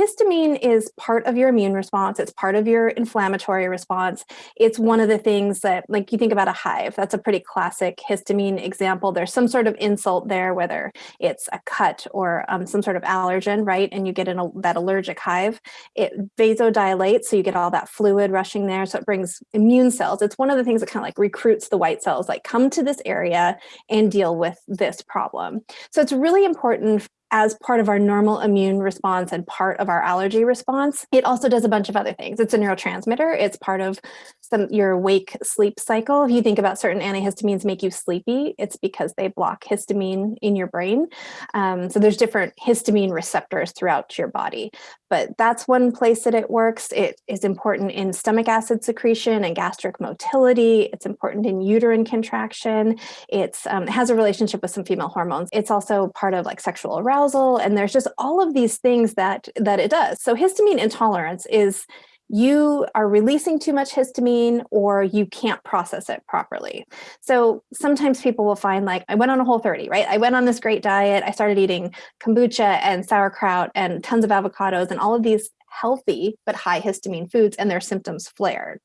histamine is part of your immune response. It's part of your inflammatory response. It's one of the things that, like you think about a hive, that's a pretty classic histamine example. There's some sort of insult there, whether it's a cut or um, some sort of allergen, right? And you get an, that allergic hive. It vasodilates, so you get all that fluid rushing there. So it brings immune cells. It's one of the things that kind of like recruits the white cells, like come to this area and deal with this problem. So it's really important as part of our normal immune response and part of our allergy response. It also does a bunch of other things. It's a neurotransmitter. It's part of some your wake sleep cycle. If you think about certain antihistamines make you sleepy, it's because they block histamine in your brain. Um, so there's different histamine receptors throughout your body. But that's one place that it works. It is important in stomach acid secretion and gastric motility. It's important in uterine contraction. It's, um, it has a relationship with some female hormones. It's also part of like sexual arousal. And there's just all of these things that, that it does. So histamine intolerance is you are releasing too much histamine or you can't process it properly. So sometimes people will find like, I went on a whole 30, right? I went on this great diet. I started eating kombucha and sauerkraut and tons of avocados and all of these healthy but high histamine foods and their symptoms flared.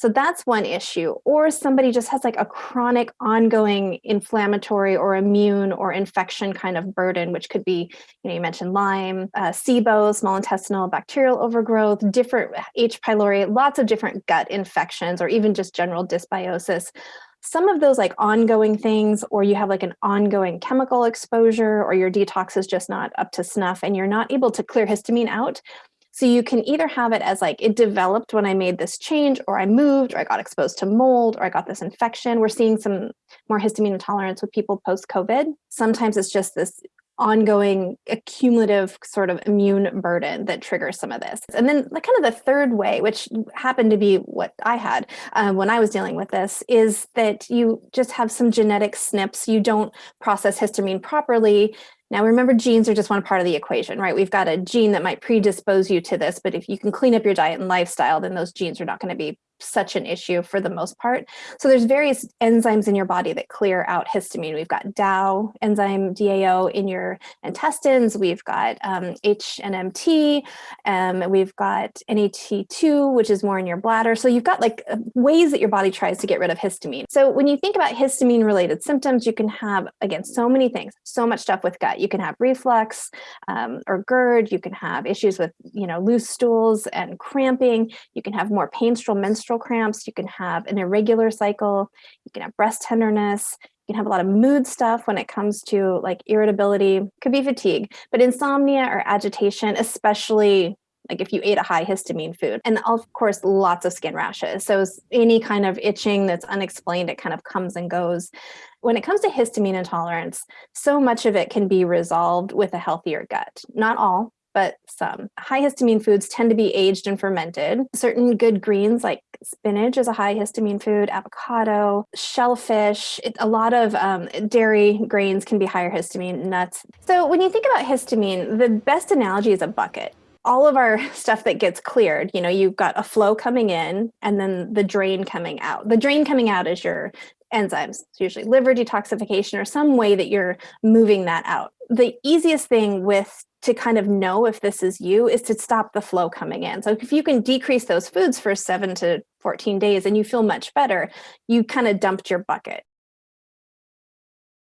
So that's one issue. Or somebody just has like a chronic ongoing inflammatory or immune or infection kind of burden, which could be, you know, you mentioned Lyme, uh, SIBO, small intestinal bacterial overgrowth, different H. pylori, lots of different gut infections, or even just general dysbiosis some of those like ongoing things or you have like an ongoing chemical exposure or your detox is just not up to snuff and you're not able to clear histamine out so you can either have it as like it developed when I made this change or I moved or I got exposed to mold or I got this infection. We're seeing some more histamine intolerance with people post-COVID. Sometimes it's just this ongoing accumulative sort of immune burden that triggers some of this. And then the kind of the third way, which happened to be what I had uh, when I was dealing with this, is that you just have some genetic SNPs. You don't process histamine properly. Now remember genes are just one part of the equation, right? We've got a gene that might predispose you to this, but if you can clean up your diet and lifestyle, then those genes are not going to be such an issue for the most part. So there's various enzymes in your body that clear out histamine. We've got DAO, enzyme DAO in your intestines. We've got um, HNMT. Um, we've got NAT2, which is more in your bladder. So you've got like uh, ways that your body tries to get rid of histamine. So when you think about histamine related symptoms, you can have, again, so many things, so much stuff with gut. You can have reflux um, or GERD. You can have issues with, you know, loose stools and cramping. You can have more painful menstrual menstrual cramps, you can have an irregular cycle, you can have breast tenderness, you can have a lot of mood stuff when it comes to like irritability, could be fatigue, but insomnia or agitation, especially like if you ate a high histamine food and of course lots of skin rashes so any kind of itching that's unexplained it kind of comes and goes when it comes to histamine intolerance so much of it can be resolved with a healthier gut not all but some. High histamine foods tend to be aged and fermented. Certain good greens like spinach is a high histamine food, avocado, shellfish, it, a lot of um, dairy grains can be higher histamine, nuts. So when you think about histamine, the best analogy is a bucket all of our stuff that gets cleared, you know, you've got a flow coming in and then the drain coming out. The drain coming out is your enzymes, it's usually liver detoxification or some way that you're moving that out. The easiest thing with to kind of know if this is you is to stop the flow coming in. So if you can decrease those foods for seven to 14 days and you feel much better, you kind of dumped your bucket.